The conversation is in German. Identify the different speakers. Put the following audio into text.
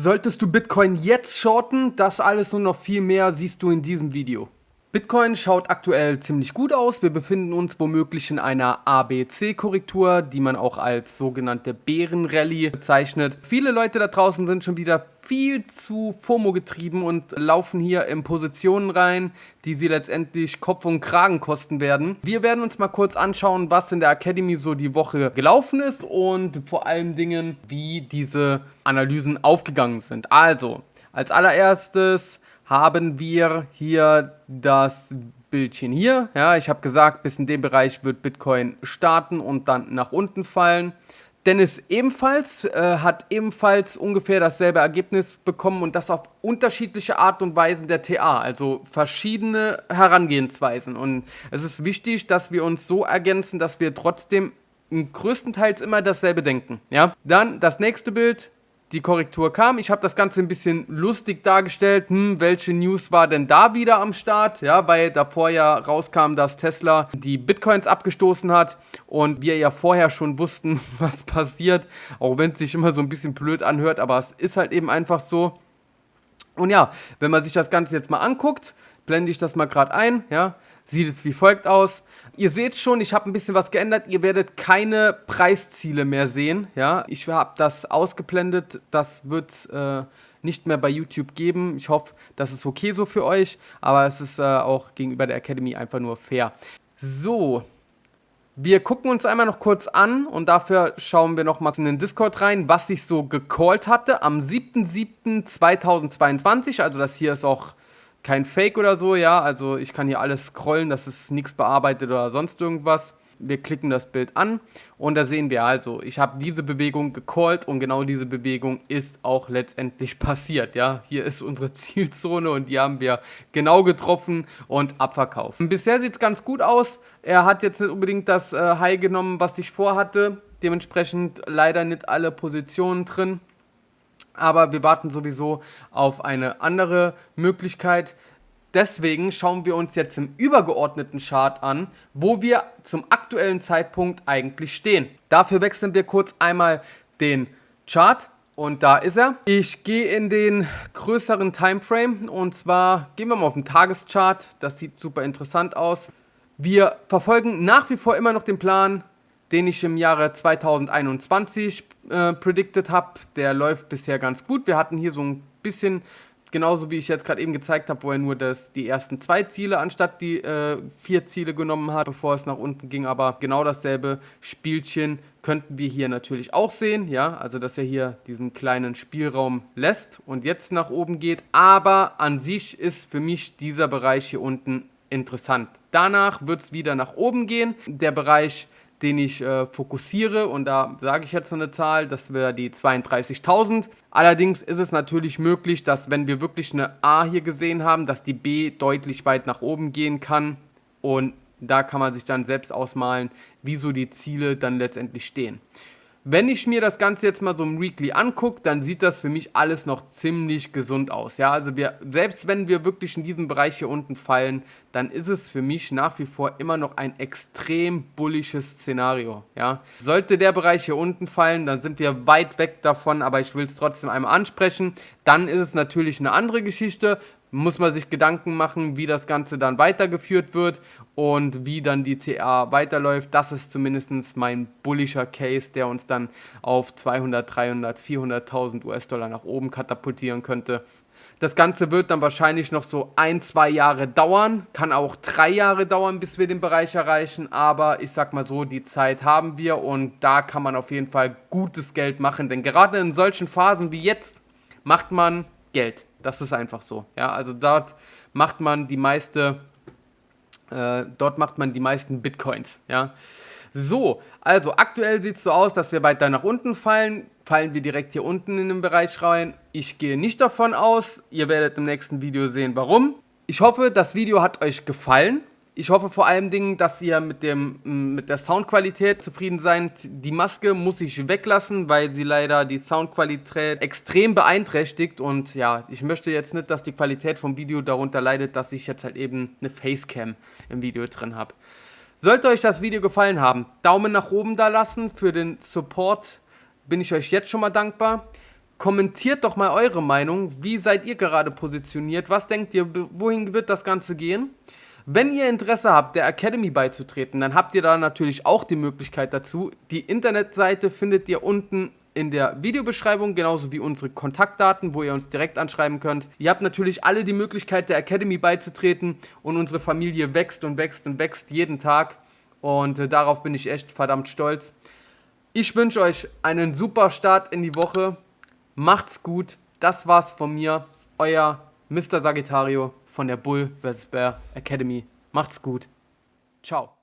Speaker 1: Solltest du Bitcoin jetzt shorten? Das alles und noch viel mehr siehst du in diesem Video. Bitcoin schaut aktuell ziemlich gut aus. Wir befinden uns womöglich in einer ABC-Korrektur, die man auch als sogenannte Bärenrallye bezeichnet. Viele Leute da draußen sind schon wieder viel zu FOMO getrieben und laufen hier in Positionen rein, die sie letztendlich Kopf und Kragen kosten werden. Wir werden uns mal kurz anschauen, was in der Academy so die Woche gelaufen ist und vor allen Dingen, wie diese Analysen aufgegangen sind. Also, als allererstes haben wir hier das Bildchen hier. Ja, ich habe gesagt, bis in dem Bereich wird Bitcoin starten und dann nach unten fallen. Dennis ebenfalls äh, hat ebenfalls ungefähr dasselbe Ergebnis bekommen und das auf unterschiedliche Art und Weisen der TA, also verschiedene Herangehensweisen. Und es ist wichtig, dass wir uns so ergänzen, dass wir trotzdem größtenteils immer dasselbe denken. Ja? Dann das nächste Bild, die Korrektur kam. Ich habe das Ganze ein bisschen lustig dargestellt. Hm, welche News war denn da wieder am Start? Ja, weil davor ja rauskam, dass Tesla die Bitcoins abgestoßen hat und wir ja vorher schon wussten, was passiert. Auch wenn es sich immer so ein bisschen blöd anhört, aber es ist halt eben einfach so. Und ja, wenn man sich das Ganze jetzt mal anguckt, blende ich das mal gerade ein, ja, sieht es wie folgt aus. Ihr seht schon, ich habe ein bisschen was geändert. Ihr werdet keine Preisziele mehr sehen. Ja, ich habe das ausgeblendet. Das wird äh, nicht mehr bei YouTube geben. Ich hoffe, das ist okay so für euch. Aber es ist äh, auch gegenüber der Academy einfach nur fair. So, wir gucken uns einmal noch kurz an und dafür schauen wir noch mal in den Discord rein, was ich so gecallt hatte am 7.7.2022. Also das hier ist auch kein Fake oder so, ja. Also ich kann hier alles scrollen, das ist nichts bearbeitet oder sonst irgendwas. Wir klicken das Bild an und da sehen wir also, ich habe diese Bewegung gecallt und genau diese Bewegung ist auch letztendlich passiert, ja. Hier ist unsere Zielzone und die haben wir genau getroffen und abverkauft. Bisher sieht es ganz gut aus. Er hat jetzt nicht unbedingt das äh, High genommen, was ich vorhatte. Dementsprechend leider nicht alle Positionen drin aber wir warten sowieso auf eine andere Möglichkeit. Deswegen schauen wir uns jetzt im übergeordneten Chart an, wo wir zum aktuellen Zeitpunkt eigentlich stehen. Dafür wechseln wir kurz einmal den Chart und da ist er. Ich gehe in den größeren Timeframe und zwar gehen wir mal auf den Tageschart. Das sieht super interessant aus. Wir verfolgen nach wie vor immer noch den Plan, den ich im Jahre 2021 äh, predicted habe. Der läuft bisher ganz gut. Wir hatten hier so ein bisschen, genauso wie ich jetzt gerade eben gezeigt habe, wo er nur das, die ersten zwei Ziele anstatt die äh, vier Ziele genommen hat, bevor es nach unten ging. Aber genau dasselbe Spielchen könnten wir hier natürlich auch sehen. Ja, also dass er hier diesen kleinen Spielraum lässt und jetzt nach oben geht. Aber an sich ist für mich dieser Bereich hier unten interessant. Danach wird es wieder nach oben gehen. Der Bereich den ich äh, fokussiere und da sage ich jetzt eine Zahl, das wäre die 32.000. Allerdings ist es natürlich möglich, dass wenn wir wirklich eine A hier gesehen haben, dass die B deutlich weit nach oben gehen kann und da kann man sich dann selbst ausmalen, wieso die Ziele dann letztendlich stehen. Wenn ich mir das Ganze jetzt mal so im Weekly angucke, dann sieht das für mich alles noch ziemlich gesund aus. Ja, also wir, selbst wenn wir wirklich in diesem Bereich hier unten fallen, dann ist es für mich nach wie vor immer noch ein extrem bullisches Szenario. Ja, sollte der Bereich hier unten fallen, dann sind wir weit weg davon, aber ich will es trotzdem einmal ansprechen. Dann ist es natürlich eine andere Geschichte muss man sich Gedanken machen, wie das Ganze dann weitergeführt wird und wie dann die TA weiterläuft. Das ist zumindest mein bullischer Case, der uns dann auf 200, 300, 400.000 US-Dollar nach oben katapultieren könnte. Das Ganze wird dann wahrscheinlich noch so ein, zwei Jahre dauern, kann auch drei Jahre dauern, bis wir den Bereich erreichen, aber ich sag mal so, die Zeit haben wir und da kann man auf jeden Fall gutes Geld machen, denn gerade in solchen Phasen wie jetzt macht man Geld. Das ist einfach so. Ja, also dort macht man die meiste, äh, dort macht man die meisten Bitcoins. Ja, so. Also aktuell sieht es so aus, dass wir weiter nach unten fallen. Fallen wir direkt hier unten in den Bereich rein. Ich gehe nicht davon aus. Ihr werdet im nächsten Video sehen, warum. Ich hoffe, das Video hat euch gefallen. Ich hoffe vor allem Dingen, dass ihr mit, dem, mit der Soundqualität zufrieden seid. Die Maske muss ich weglassen, weil sie leider die Soundqualität extrem beeinträchtigt. Und ja, ich möchte jetzt nicht, dass die Qualität vom Video darunter leidet, dass ich jetzt halt eben eine Facecam im Video drin habe. Sollte euch das Video gefallen haben, Daumen nach oben da lassen. Für den Support bin ich euch jetzt schon mal dankbar. Kommentiert doch mal eure Meinung. Wie seid ihr gerade positioniert? Was denkt ihr, wohin wird das Ganze gehen? Wenn ihr Interesse habt, der Academy beizutreten, dann habt ihr da natürlich auch die Möglichkeit dazu. Die Internetseite findet ihr unten in der Videobeschreibung, genauso wie unsere Kontaktdaten, wo ihr uns direkt anschreiben könnt. Ihr habt natürlich alle die Möglichkeit, der Academy beizutreten und unsere Familie wächst und wächst und wächst jeden Tag und äh, darauf bin ich echt verdammt stolz. Ich wünsche euch einen super Start in die Woche. Macht's gut. Das war's von mir. Euer Mr. Sagittario von der Bull vs. Bear Academy. Macht's gut. Ciao.